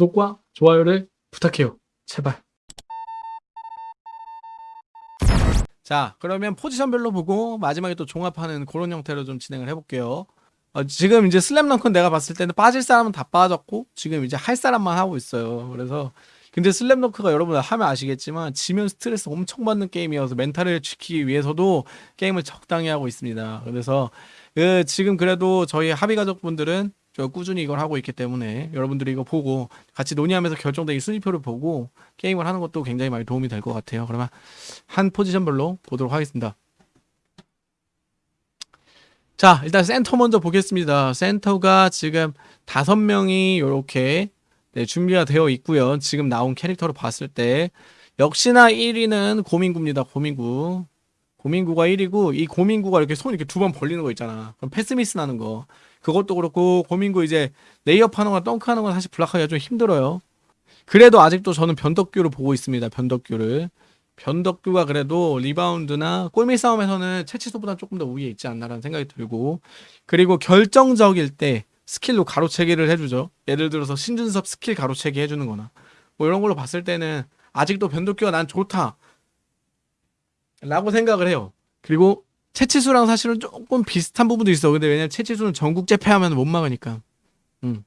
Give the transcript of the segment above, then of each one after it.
구독과 좋아요를 부탁해요. 제발. 자, 그러면 포지션별로 보고 마지막에 또 종합하는 그런 형태로 좀 진행을 해볼게요. 어, 지금 이제 슬램덩크는 내가 봤을 때는 빠질 사람은 다 빠졌고 지금 이제 할 사람만 하고 있어요. 그래서 근데 슬램덩크가 여러분 하면 아시겠지만 지면 스트레스 엄청 받는 게임이어서 멘탈을 지키기 위해서도 게임을 적당히 하고 있습니다. 그래서 그 지금 그래도 저희 합의 가족분들은 저 꾸준히 이걸 하고 있기 때문에 여러분들이 이거 보고 같이 논의하면서 결정된 이 순위표를 보고 게임을 하는 것도 굉장히 많이 도움이 될 것 같아요. 그러면 한 포지션별로 보도록 하겠습니다. 자, 일단 센터 먼저 보겠습니다. 센터가 지금 다섯 명이 이렇게 네, 준비가 되어 있고요. 지금 나온 캐릭터로 봤을 때 역시나 1위는 고민구입니다. 고민구. 고민구가 1위고 이 고민구가 이렇게 손 이렇게 두 번 벌리는 거 있잖아. 그럼 패스미스 나는 거. 그것도 그렇고 고민구 이제 레이업 하는 거나 덩크 하는 건 사실 block하기가 좀 힘들어요. 그래도 아직도 저는 변덕규를 보고 있습니다. 변덕규를. 변덕규가 그래도 리바운드나 골밑 싸움에서는 채치수보다 조금 더 우위에 있지 않나라는 생각이 들고 그리고 결정적일 때 스킬로 가로채기를 해주죠. 예를 들어서 신준섭 스킬 가로채기 해주는 거나 뭐 이런 걸로 봤을 때는 아직도 변덕규가 난 좋다 라고 생각을 해요. 그리고 채치수랑 사실은 조금 비슷한 부분도 있어. 근데 왜냐면 채치수는 전국 제패하면 못 막으니까. 음.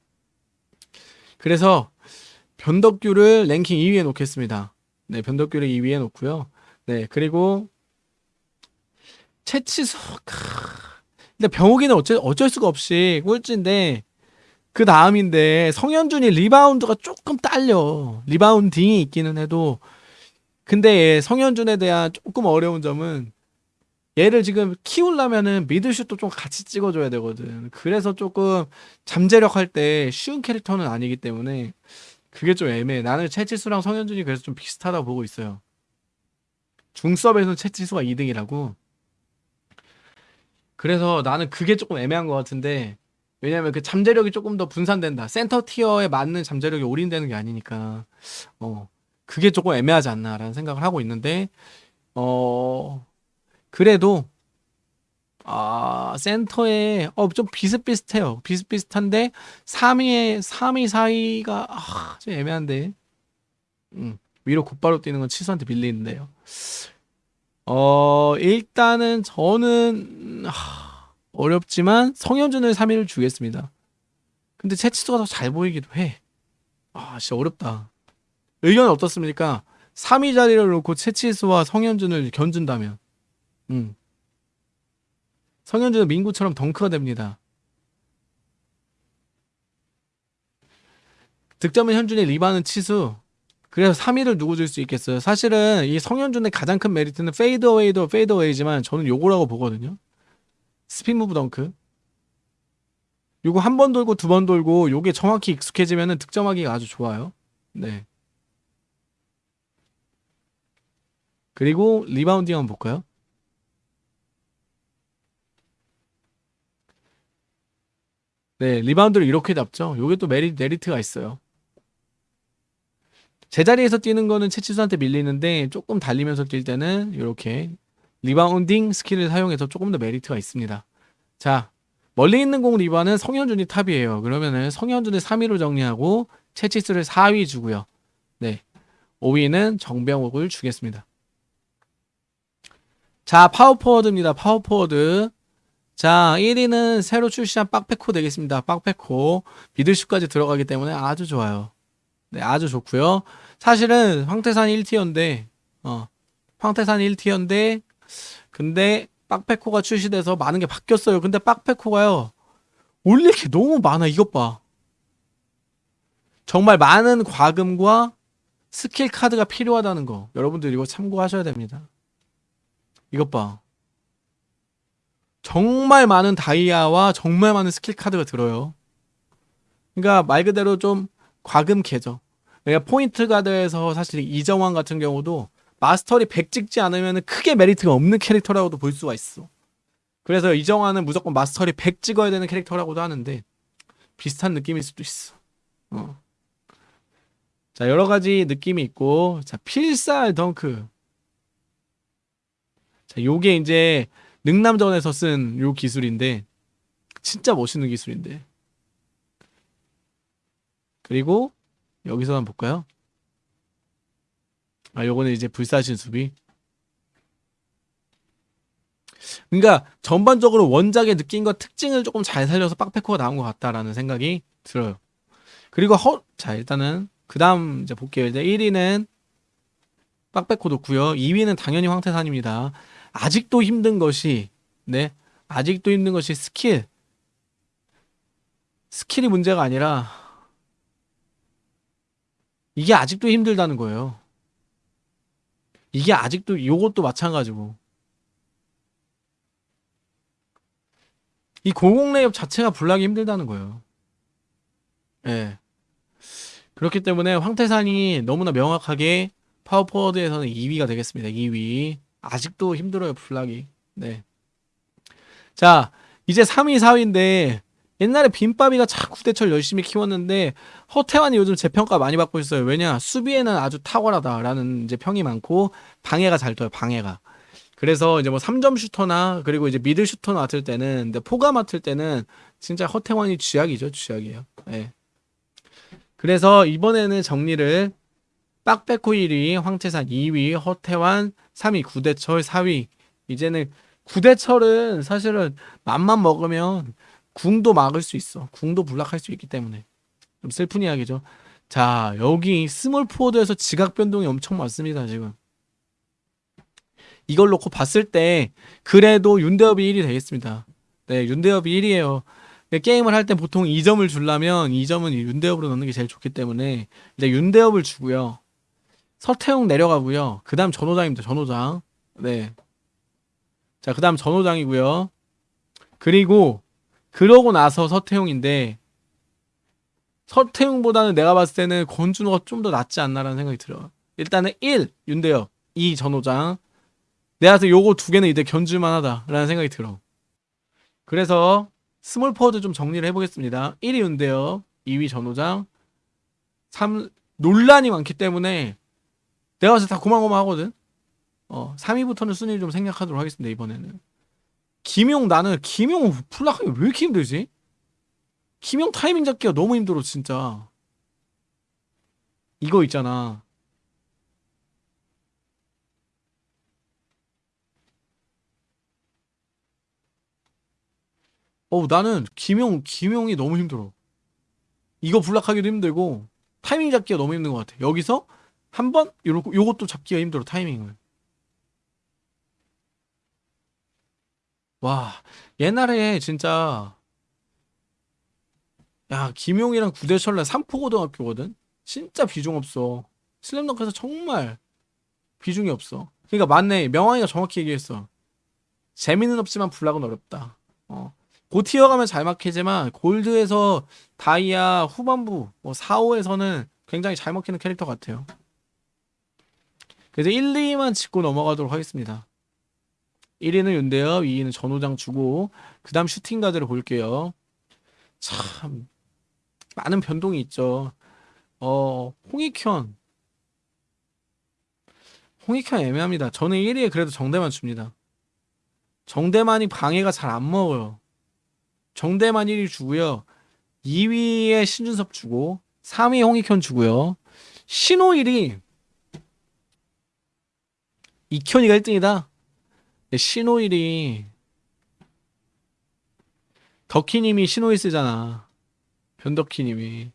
그래서 변덕규를 랭킹 2위에 놓겠습니다. 네, 변덕규를 2위에 놓고요. 네, 그리고 채치수. 크... 근데 병욱이는 어쩔, 어쩔 수가 없이 꼴찌인데 그 다음인데 성현준이 리바운드가 조금 딸려. rebounding이 있기는 해도 근데 성현준에 대한 조금 어려운 점은 얘를 지금 키우려면은 미드슛도 좀 같이 찍어줘야 되거든. 그래서 조금 잠재력 할 때 쉬운 캐릭터는 아니기 때문에 그게 좀 애매해. 나는 채치수랑 성현준이 그래서 좀 비슷하다고 보고 있어요. 중섭에서는 채치수가 2등이라고. 그래서 나는 그게 조금 애매한 것 같은데 왜냐면 그 잠재력이 조금 더 분산된다. 센터 티어에 맞는 잠재력이 올인되는 게 아니니까 어 그게 조금 애매하지 않나라는 생각을 하고 있는데 어 그래도 아 센터에 어 좀 비슷비슷해요. 비슷비슷한데 3위에 3위 4위가 아, 좀 애매한데 음, 위로 곧바로 뛰는 건 치수한테 밀리는데요. 어 일단은 저는 하, 어렵지만 성현준을 3위를 주겠습니다. 근데 채치수가 더 잘 보이기도 해. 아 진짜 어렵다. 의견은 어떻습니까? 3위 자리를 놓고 채치수와 성현준을 견준다면 음. 성현준은 민구처럼 덩크가 됩니다. 득점은 현준이 리바는 치수 그래서 3위를 누구 줄 수 있겠어요? 사실은 이 성현준의 가장 큰 메리트는 fadeaway도 fadeaway지만 저는 요거라고 보거든요. spin move 덩크. 요거 한 번 돌고 두 번 돌고 요게 정확히 익숙해지면은 득점하기가 아주 좋아요. 네. 그리고 rebounding 한번 볼까요? 네, 리바운드를 이렇게 잡죠. 요게 또 메리, 메리트가 있어요. 제자리에서 뛰는 거는 채치수한테 밀리는데 조금 달리면서 뛸 때는 이렇게 rebounding 스킬을 사용해서 조금 더 메리트가 있습니다. 자, 멀리 있는 공 리바는 성현준이 top이에요. 그러면은 성현준을 3위로 정리하고 채치수를 4위 주고요. 네. 5위는 정병욱을 주겠습니다. 자, 파워포워드입니다. 파워포워드. 자, 1위는 새로 출시한 빡페코 되겠습니다. 빡페코. 미들슛까지 들어가기 때문에 아주 좋아요. 네, 아주 좋고요. 사실은 황태산 1tier인데 어. 황태산 1tier인데 근데 빡백호가 출시돼서 많은 게 바뀌었어요. 근데 빡백호가요. 올릴 게 너무 많아. 이것 봐. 정말 많은 과금과 스킬 카드가 필요하다는 거. 여러분들 이거 참고하셔야 됩니다. 이것 봐. 정말 많은 다이아와 정말 많은 스킬 카드가 들어요. 그러니까 말 그대로 좀 과금캐죠. 그러니까 포인트 가드에서 사실 이정환 같은 경우도 마스터리 100 찍지 않으면 크게 메리트가 없는 캐릭터라고도 볼 수가 있어. 그래서 이정환은 무조건 마스터리 100 찍어야 되는 캐릭터라고도 하는데 비슷한 느낌일 수도 있어. 어. 자 여러 가지 느낌이 있고 자 필살 덩크. 자 요게 이제 능남전에서 쓴 요 기술인데 진짜 멋있는 기술인데 그리고 여기서 한번 볼까요? 아, 요거는 이제 불사신 수비. 그러니까 전반적으로 원작의 느낌과 특징을 조금 잘 살려서 빡패코가 나온 것 같다라는 생각이 들어요. 그리고 허, 자 일단은 그 다음 이제 볼게요. 이제 1위는 빡패코 좋고요. 2위는 당연히 황태산입니다. 아직도 힘든 것이 네 아직도 힘든 것이 스킬 스킬이 문제가 아니라 이게 아직도 힘들다는 거예요. 이게 아직도 요것도 마찬가지고 이 공공 레이업 자체가 불나기 힘들다는 거예요. 예. 그렇기 때문에 황태산이 너무나 명확하게 파워포워드에서는 2위가 되겠습니다. 2위. 아직도 힘들어요, 불나기. 네. 자, 이제 3위, 4위인데 옛날에 빈바비가 자꾸 대철 열심히 키웠는데 허태환이 요즘 재평가 많이 받고 있어요. 왜냐? 수비에는 아주 탁월하다라는 이제 평이 많고 방해가 잘 떠요. 방해가. 그래서 이제 뭐 3점 슈터나 그리고 이제 미들 슈터 맡을 때는 근데 포가 맡을 때는 진짜 허태환이 쥐약이죠. 쥐약이에요. 예. 그래서 이번에는 정리를 빡백호 1위, 황태산 2위, 허태환 3위, 구대철 4위. 이제는 구대철은 사실은 맘만 먹으면 궁도 막을 수 있어. 궁도 block할 수 있기 때문에 좀 슬픈 이야기죠. 자 여기 small forward에서 지각 변동이 엄청 많습니다 지금. 이걸 놓고 봤을 때 그래도 윤대엽이 1위 되겠습니다. 네 윤대엽이 1위예요. 게임을 할 때 보통 2점을 주려면 2점은 윤대엽으로 넣는 게 제일 좋기 때문에 이제 윤대엽을 주고요. 서태웅 내려가고요. 그 다음 전호장입니다. 전호장. 네. 자, 그 다음 전호장이고요. 그리고 그러고 나서 서태웅인데 서태웅보다는 내가 봤을 때는 권준호가 좀 더 낫지 않나라는 생각이 들어요. 일단은 1 윤대엽, 2 전호장. 내가 봤을 때 요거 두 개는 이제 견줄만 하다라는 생각이 들어. 그래서 small forward 좀 정리를 해보겠습니다. 1위 윤대엽, 2위 전호장, 3 논란이 많기 때문에 내가 봤을 때 다 고만고만하거든. 어 3위부터는 순위를 좀 생략하도록 하겠습니다 이번에는. 김용 나는 김용 block하기 왜 이렇게 힘들지? 김용 타이밍 잡기가 너무 힘들어 진짜. 이거 있잖아. 어 나는 김용 김용이 너무 힘들어. 이거 불락하기도 힘들고 타이밍 잡기가 너무 힘든 것 같아. 여기서 한 번? 요거 요것도 잡기가 힘들어 타이밍을. 와 옛날에 진짜 야 김용이랑 구대철날 삼포고등학교거든? 진짜 비중 없어. 슬램덩크에서 정말 비중이 없어. 그러니까 맞네. 명왕이가 정확히 얘기했어. 재미는 없지만 불락은 어렵다. 어. 고티어 가면 잘 막히지만 골드에서 다이아 후반부 뭐 4, 5에서는 굉장히 잘 먹히는 캐릭터 같아요 그래서 1, 2만 짚고 넘어가도록 하겠습니다 1위는 윤대엽, 2위는 전호장 주고 그 다음 슈팅가드를 볼게요. 참 많은 변동이 있죠. 어 홍익현 홍익현 애매합니다. 저는 1위에 그래도 정대만 줍니다. 정대만이 방해가 잘 안 먹어요. 정대만 1위 주고요. 2위에 신준섭 주고 3위 홍익현 주고요. 신호 1위 이현이가 1등이다. 신호일이 덕희님이 신호일 쓰잖아. 변덕희님이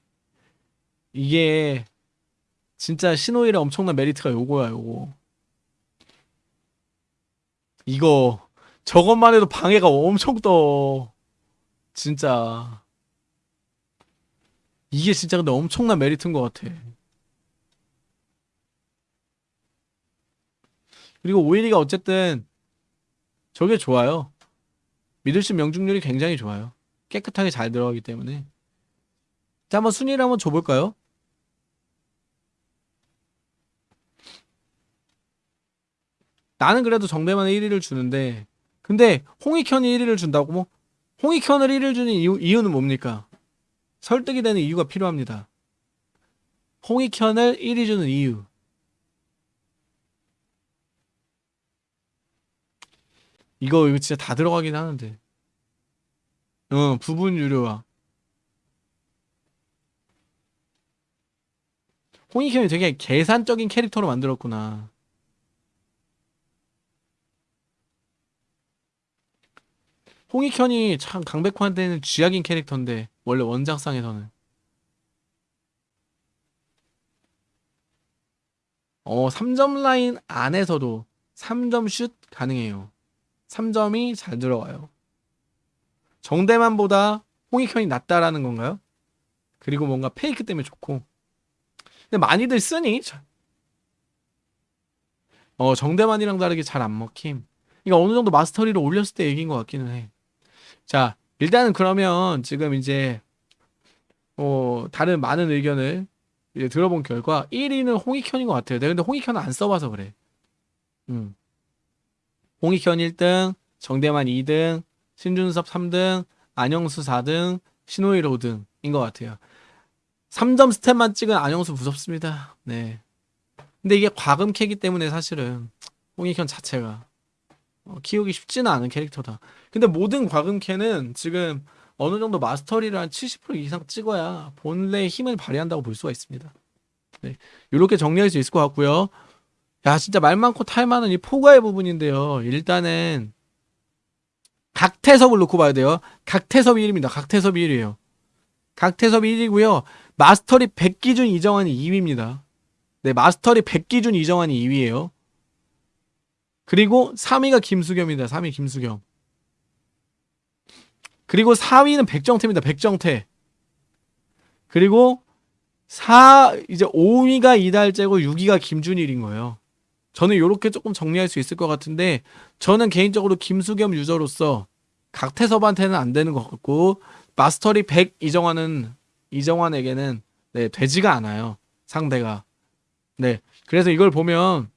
이게 진짜 신호일의 엄청난 메리트가 요거야 요거. 이거 저것만 해도 방해가 엄청 떠. 진짜 이게 진짜 근데 엄청난 메리트인 것 같아. 그리고 오일이가 어쨌든 저게 좋아요. 미들십 명중률이 굉장히 좋아요. 깨끗하게 잘 들어가기 때문에. 자, 한번 순위를 한번 줘볼까요? 나는 그래도 정대만에 1위를 주는데, 근데 홍익현이 1위를 준다고 뭐? 홍익현을 1위를 주는 이유, 이유는 뭡니까? 설득이 되는 이유가 필요합니다. 홍익현을 1위 주는 이유. 이거 이거 진짜 다 들어가긴 하는데. 어, 부분 유료화. 홍익현이 되게 계산적인 캐릭터로 만들었구나. 홍익현이 참 강백호한테는 쥐약인 캐릭터인데 원래 원작상에서는 어 3점 라인 안에서도 3점 슛 가능해요. 3점이 잘 들어와요. 정대만보다 홍익현이 낫다라는 건가요? 그리고 뭔가 페이크 때문에 좋고. 근데 많이들 쓰니? 자- 어, 정대만이랑 다르게 잘 안 먹힘. 이거 어느 정도 마스터리를 올렸을 때 얘기인 것 같기는 해. 자, 일단은 그러면 지금 이제, 어, 다른 많은 의견을 이제 들어본 결과 1위는 홍익현인 것 같아요. 내가 근데 홍익현은 안 써봐서 그래. 음. 홍익현 1등, 정대만 2등, 신준섭 3등, 안영수 4등, 신호일 5등인 것 같아요. 3점 스탯만 찍은 안영수 무섭습니다. 네. 근데 이게 과금 캐기 때문에 사실은 홍익현 자체가 어, 키우기 쉽지는 않은 캐릭터다. 근데 모든 과금 캐는 지금 어느 정도 마스터리를 한 70% 이상 찍어야 본래의 힘을 발휘한다고 볼 수가 있습니다. 네. 이렇게 정리할 수 있을 것 같고요. 야, 진짜 말 많고 탈 많은 이 포가의 부분인데요. 일단은 각태섭을 놓고 봐야 돼요. 각태섭이 1위입니다. 각태섭이 1위에요. 각태섭이 1위고요. 마스터리 100 기준 이정환이 2위입니다. 네, 마스터리 100 기준 이정환이 2위예요. 그리고 3위가 김수겸입니다. 3위 김수겸. 그리고 4위는 백정태입니다. 백정태. 그리고 4 이제 5위가 이달재고 6위가 김준일인 거예요. 저는 이렇게 조금 정리할 수 있을 것 같은데 저는 개인적으로 김수겸 유저로서 각태섭한테는 안 되는 것 같고 마스터리 100 이정환은 이정환에게는 네, 되지가 않아요. 상대가. 네. 그래서 이걸 보면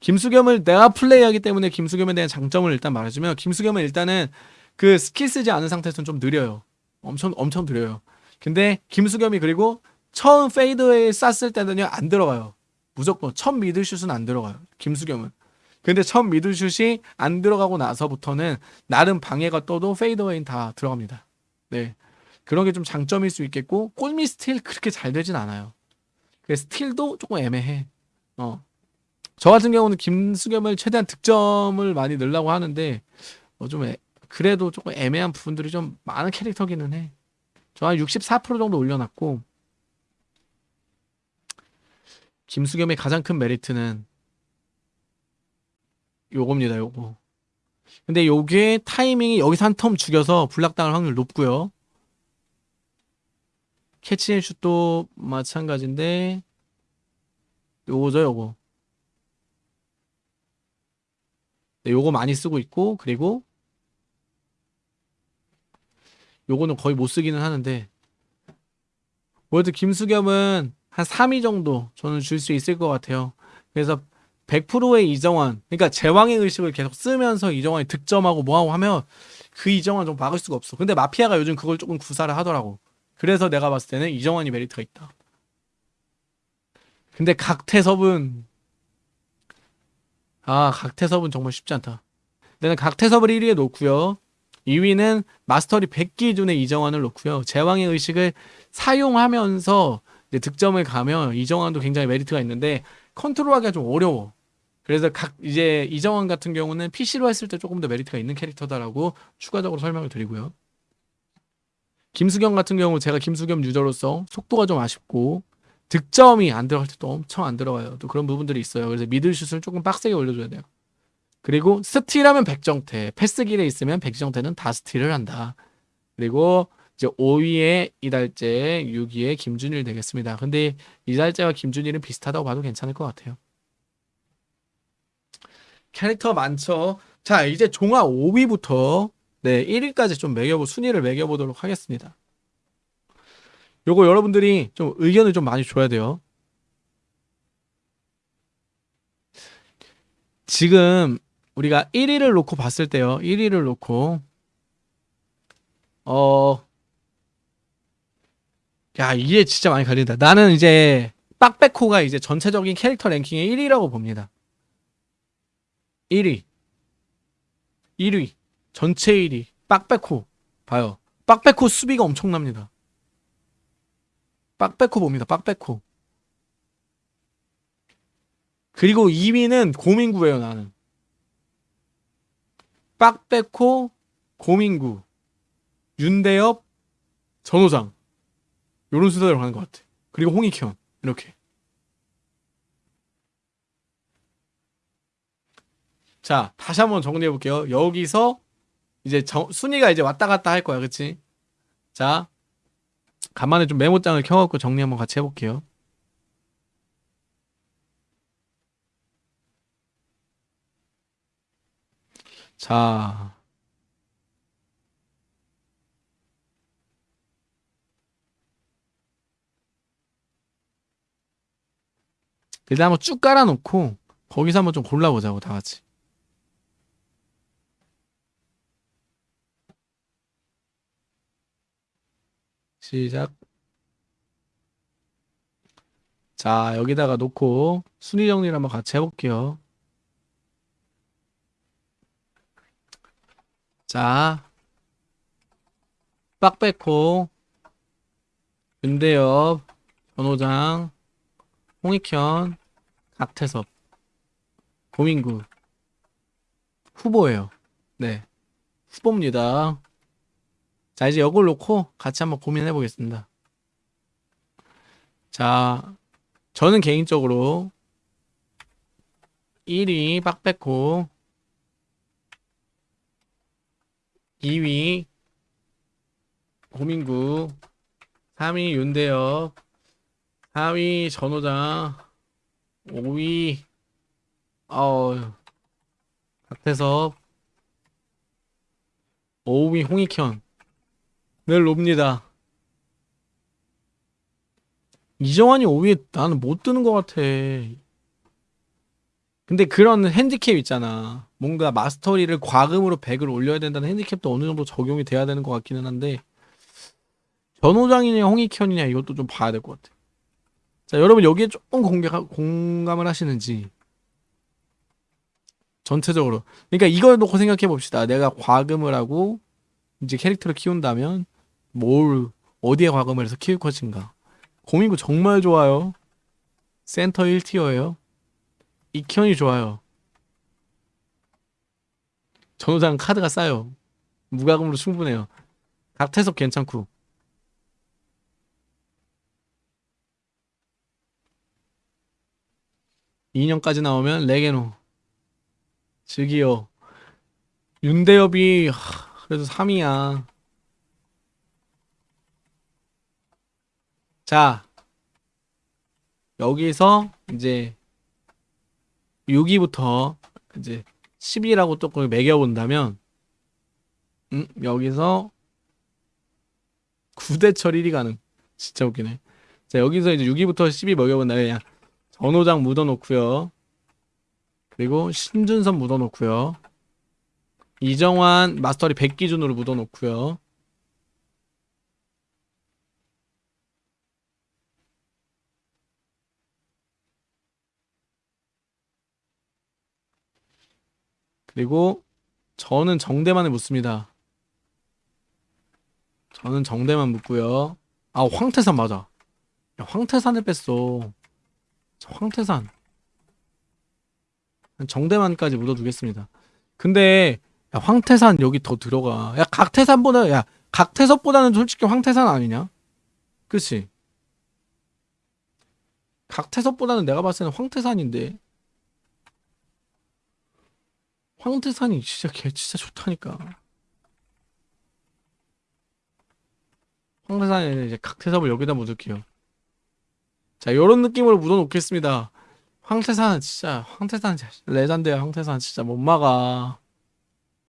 김수겸을 내가 플레이하기 때문에 김수겸에 대한 장점을 일단 말해주면 김수겸은 일단은 그 스킬 쓰지 않은 상태에서는 좀 느려요. 엄청 엄청 느려요. 근데 김수겸이 그리고 처음 fadeaway 쐈을 때는요 안 들어가요. 무조건 첫 middle슛은 안 들어가요. 김수겸은. 근데 첫 middle슛이 안 들어가고 나서부터는 나름 방해가 떠도 fadeaway는 다 들어갑니다. 네. 그런 게 좀 장점일 수 있겠고 골밑 스틸 그렇게 잘 되진 않아요. 그 스틸도 조금 애매해. 어. 저 같은 경우는 김수겸을 최대한 득점을 많이 넣으려고 하는데 어, 좀 애- 그래도 조금 애매한 부분들이 좀 많은 캐릭터기는 해. 저 한 64% 정도 올려놨고 김수겸의 가장 큰 메리트는 요겁니다, 요거. 근데 요게 타이밍이 여기서 한 텀 죽여서 블락당할 확률 높고요. 캐치앤슛도 마찬가지인데 요거죠, 요거. 네, 요거 많이 쓰고 있고 그리고 요거는 거의 못 쓰기는 하는데 월드 김수겸은 한 3위 정도 저는 줄 수 있을 것 같아요. 그래서 100%의 이정환, 그러니까 제왕의 의식을 계속 쓰면서 이정환이 득점하고 뭐하고 하면 그 이정환 좀 막을 수가 없어. 근데 마피아가 요즘 그걸 조금 구사를 하더라고. 그래서 내가 봤을 때는 이정환이 메리트가 있다. 근데 각태섭은 아 각태섭은 정말 쉽지 않다. 내는 각태섭을 1위에 놓고요. 2위는 마스터리 100 기준의 이정환을 놓고요. 제왕의 의식을 사용하면서 이제 득점을 가면 이정환도 굉장히 메리트가 있는데 컨트롤하기가 좀 어려워. 그래서 각 이제 이정환 같은 경우는 PC로 했을 때 조금 더 메리트가 있는 캐릭터다라고 추가적으로 설명을 드리고요. 김수겸 같은 경우 제가 김수겸 user로서 속도가 좀 아쉽고 득점이 안 들어갈 때도 엄청 안 들어가요. 또 그런 부분들이 있어요. 그래서 middle슛을 조금 빡세게 올려줘야 돼요. 그리고 스틸하면 백정태, 패스길에 있으면 백정태는 다 스틸을 한다. 그리고 이제 5위에 이달재, 6위에 김준일 되겠습니다. 근데 이달재와 김준일은 비슷하다고 봐도 괜찮을 것 같아요. 캐릭터 많죠. 자, 이제 종합 5위부터 네, 1위까지 좀 매겨보 순위를 매겨보도록 하겠습니다. 요거 여러분들이 좀 의견을 좀 많이 줘야 돼요. 지금 우리가 1위를 놓고 봤을 때요. 1위를 놓고 어 야, 이게 진짜 많이 갈린다. 나는 이제 빡백호가 이제 전체적인 캐릭터 랭킹의 1위라고 봅니다. 1위. 1위. 전체 1위. 빡백호. 봐요. 빡백호 수비가 엄청납니다. 빡백호 봅니다. 빡백호. 그리고 2위는 고민구예요 나는. 빡백호, 고민구, 윤대엽, 전호장 요런 순서대로 가는 것 같아. 그리고 홍익현 이렇게. 자 다시 한번 정리해 볼게요. 여기서 이제 정- 순위가 이제 왔다 갔다 할 거야, 그치? 자 간만에 좀 메모장을 켜갖고 정리 한번 같이 해볼게요. 자. 일단 한번 쭉 깔아놓고 거기서 한번 좀 골라보자고 다 같이. 시작. 자, 여기다가 놓고 순위 정리를 한번 같이 해볼게요. 자, 빡백호, 윤대엽, 전호장, 홍익현, 박태섭, 고민구 후보예요. 네, 후보입니다. 자, 이제 이걸 놓고 같이 한번 고민해 보겠습니다. 자, 저는 개인적으로 1위 빡백호 2위 고민구 3위 윤대엽 4위 전호장 5위 어 박태섭 5위 홍익현 늘 롭니다 이정환이 5위에 나는 못 드는 것 같아 근데 그런 핸디캡 있잖아. 뭔가 마스터리를 과금으로 100을 올려야 된다는 핸디캡도 어느 정도 적용이 돼야 되는 것 같기는 한데 전호장이냐 홍익현이냐 이것도 좀 봐야 될 것 같아. 자 여러분 여기에 조금 공개, 공감을 하시는지 전체적으로 그러니까 이걸 놓고 생각해 봅시다. 내가 과금을 하고 이제 캐릭터를 키운다면 뭘 어디에 과금을 해서 키울 것인가. 고민구 정말 좋아요. 센터 1티어예요. 익현이 좋아요. 전호장 카드가 싸요. 무과금으로 충분해요. 각태섭 괜찮고. 이년까지 나오면 레게노. 즐기요. 윤대엽이 하, 그래도 3위야. 자. 여기서 이제 6위부터 이제 10위라고 조금 매겨본다면 음, 여기서 9대철 1위 가능 진짜 웃기네 자 여기서 이제 6위부터 10위 먹여본다면 그냥 전호장 묻어놓고요 그리고 신준선 묻어놓고요 이정환 마스터리 100 기준으로 묻어놓고요 그리고 저는 정대만을 묻습니다. 저는 정대만 묻고요. 아 황태산 맞아. 야, 황태산을 뺐어. 저 황태산. 정대만까지 묻어두겠습니다. 근데 야, 황태산 여기 더 들어가. 야 각태산보다 야 각태섭보다는 솔직히 황태산 아니냐? 그치? 각태섭보다는 내가 봤을 때는 황태산인데. 황태산이 진짜 개 진짜 좋다니까. 황태산에 이제 각태섭을 여기다 묻을게요. 자, 요런 느낌으로 묻어놓겠습니다. 황태산은 진짜 황태산 레전드야. 황태산 진짜 못 막아.